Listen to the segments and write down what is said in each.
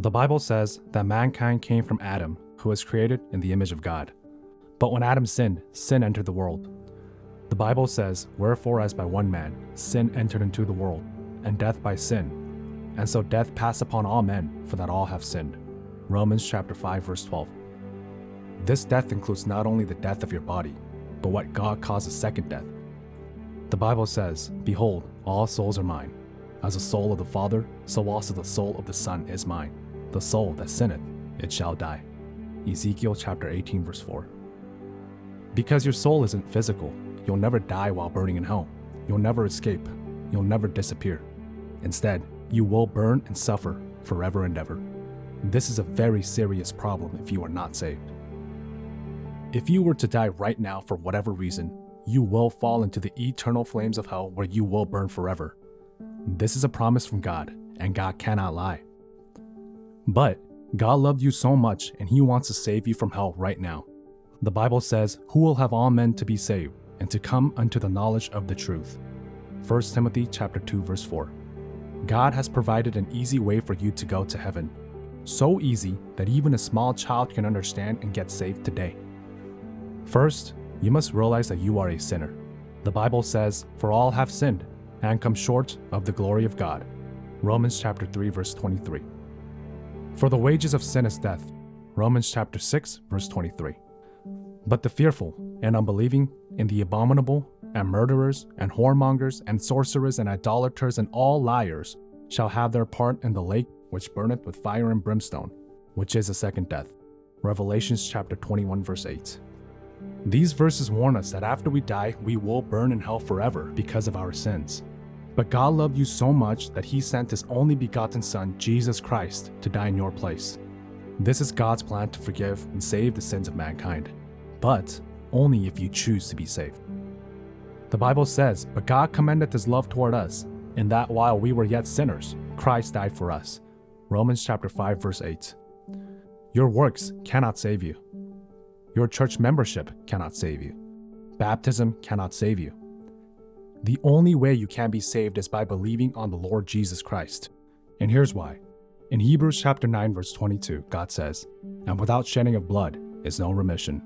The Bible says that mankind came from Adam, who was created in the image of God. But when Adam sinned, sin entered the world. The Bible says, Wherefore, as by one man, sin entered into the world, and death by sin. And so death passed upon all men, for that all have sinned. Romans chapter 5, verse 12. This death includes not only the death of your body, but what God calls a second death. The Bible says, Behold, all souls are mine. As the soul of the Father, so also the soul of the Son is mine. The soul that sinneth, it shall die. Ezekiel chapter 18, verse 4. Because your soul isn't physical, you'll never die while burning in hell. You'll never escape. You'll never disappear. Instead, you will burn and suffer forever and ever. This is a very serious problem if you are not saved. If you were to die right now for whatever reason, you will fall into the eternal flames of hell where you will burn forever. This is a promise from God, and God cannot lie. But God loved you so much and he wants to save you from hell right now. The Bible says, Who will have all men to be saved and to come unto the knowledge of the truth. 1 Timothy chapter 2 verse 4. God has provided an easy way for you to go to heaven. So easy that even a small child can understand and get saved today. First, you must realize that you are a sinner. The Bible says, For all have sinned and come short of the glory of God. Romans chapter 3 verse 23. For the wages of sin is death. Romans chapter 6 verse 23. But the fearful and unbelieving and the abominable and murderers and whoremongers and sorcerers and idolaters and all liars shall have their part in the lake which burneth with fire and brimstone, which is a second death. Revelations chapter 21 verse 8. These verses warn us that after we die, we will burn in hell forever because of our sins. But God loved you so much that he sent his only begotten Son, Jesus Christ, to die in your place. This is God's plan to forgive and save the sins of mankind, but only if you choose to be saved. The Bible says, But God commendeth his love toward us, in that while we were yet sinners, Christ died for us. Romans chapter 5 verse 8. Your works cannot save you. Your church membership cannot save you. Baptism cannot save you. The only way you can be saved is by believing on the Lord Jesus Christ. And here's why. In Hebrews chapter 9 verse 22, God says, "And without shedding of blood is no remission."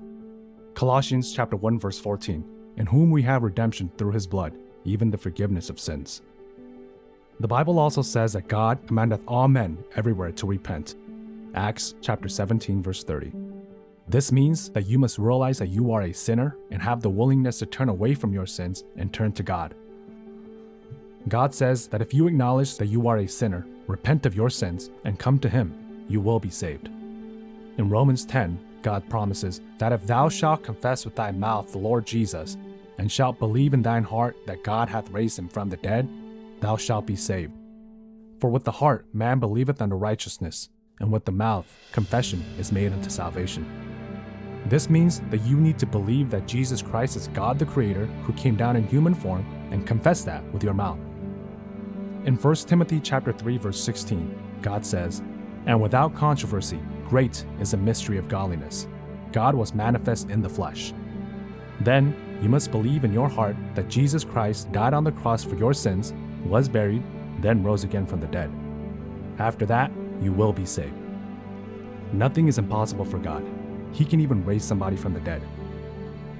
Colossians chapter 1 verse 14, "In whom we have redemption through his blood, even the forgiveness of sins." The Bible also says that God commandeth all men everywhere to repent. Acts chapter 17 verse 30. This means that you must realize that you are a sinner and have the willingness to turn away from your sins and turn to God. God says that if you acknowledge that you are a sinner, repent of your sins, and come to Him, you will be saved. In Romans 10, God promises that if thou shalt confess with thy mouth the Lord Jesus, and shalt believe in thine heart that God hath raised him from the dead, thou shalt be saved. For with the heart man believeth unto righteousness, and with the mouth confession is made unto salvation. This means that you need to believe that Jesus Christ is God the Creator who came down in human form and confess that with your mouth. In 1 Timothy chapter 3 verse 16, God says, "And without controversy, great is the mystery of godliness. God was manifest in the flesh." Then you must believe in your heart that Jesus Christ died on the cross for your sins, was buried, then rose again from the dead. After that, you will be saved. Nothing is impossible for God. He can even raise somebody from the dead.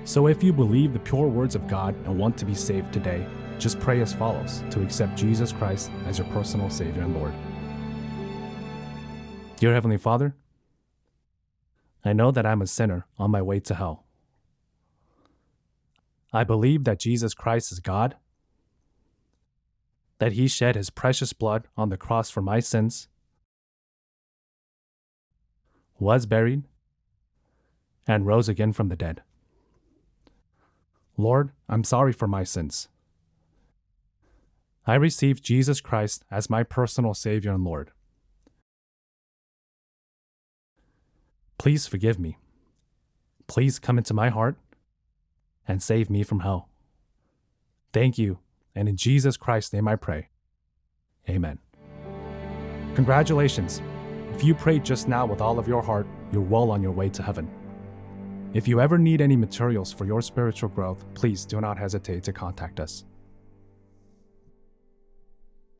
So if you believe the pure words of God and want to be saved today, just pray as follows to accept Jesus Christ as your personal Savior and Lord. Dear Heavenly Father, I know that I'm a sinner on my way to hell. I believe that Jesus Christ is God, that He shed His precious blood on the cross for my sins, was buried, and rose again from the dead. Lord, I'm sorry for my sins. I receive Jesus Christ as my personal Savior and Lord. Please forgive me. Please come into my heart and save me from hell. Thank you, and in Jesus Christ's name I pray. Amen. Congratulations. If you prayed just now with all of your heart, you're well on your way to heaven. If you ever need any materials for your spiritual growth, please do not hesitate to contact us.